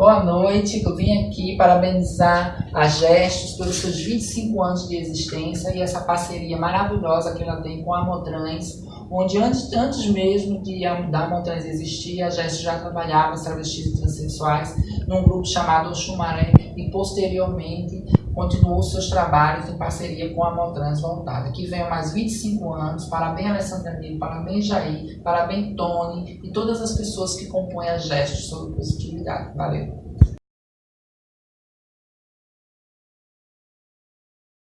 Boa noite, eu vim aqui parabenizar a Gestos pelos seus 25 anos de existência e essa parceria maravilhosa que ela tem com a Motrans, onde antes, antes mesmo de a, da Motrans existir, a Gestos já trabalhava as travestis e transexuais num grupo chamado Oxumaré e posteriormente continuou seus trabalhos em parceria com a Motrans Voltada. Que venham mais 25 anos, parabéns Alessandra Nilo, parabéns Jair, parabéns Tony e todas as pessoas que compõem a Gestos sobre positividade. Valeu!